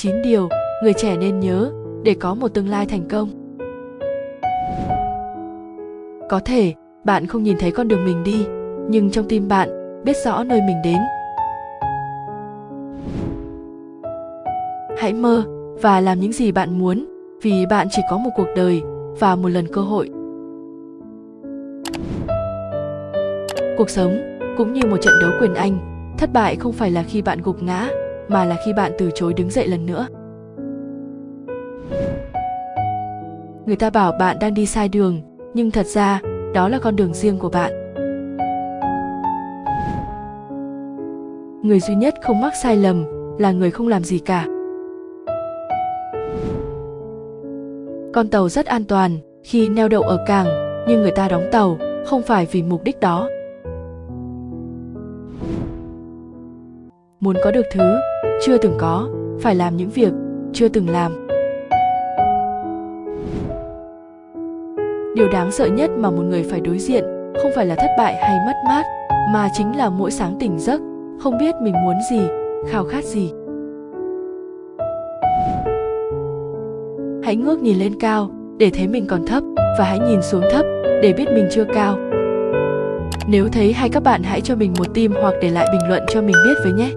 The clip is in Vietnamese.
9 điều người trẻ nên nhớ để có một tương lai thành công. Có thể bạn không nhìn thấy con đường mình đi, nhưng trong tim bạn biết rõ nơi mình đến. Hãy mơ và làm những gì bạn muốn, vì bạn chỉ có một cuộc đời và một lần cơ hội. Cuộc sống cũng như một trận đấu quyền Anh, thất bại không phải là khi bạn gục ngã, mà là khi bạn từ chối đứng dậy lần nữa. Người ta bảo bạn đang đi sai đường, nhưng thật ra đó là con đường riêng của bạn. Người duy nhất không mắc sai lầm là người không làm gì cả. Con tàu rất an toàn khi neo đậu ở cảng, nhưng người ta đóng tàu không phải vì mục đích đó. Muốn có được thứ chưa từng có, phải làm những việc chưa từng làm. Điều đáng sợ nhất mà một người phải đối diện không phải là thất bại hay mất mát, mà chính là mỗi sáng tỉnh giấc, không biết mình muốn gì, khao khát gì. Hãy ngước nhìn lên cao để thấy mình còn thấp và hãy nhìn xuống thấp để biết mình chưa cao. Nếu thấy hay các bạn hãy cho mình một tim hoặc để lại bình luận cho mình biết với nhé.